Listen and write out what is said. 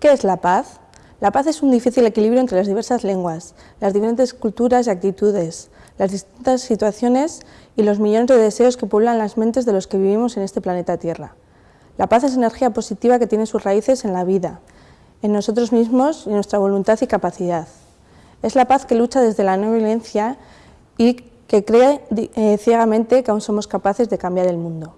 ¿Qué es la paz? La paz es un difícil equilibrio entre las diversas lenguas, las diferentes culturas y actitudes, las distintas situaciones y los millones de deseos que pueblan las mentes de los que vivimos en este planeta Tierra. La paz es energía positiva que tiene sus raíces en la vida, en nosotros mismos y en nuestra voluntad y capacidad. Es la paz que lucha desde la no violencia y que cree eh, ciegamente que aún somos capaces de cambiar el mundo.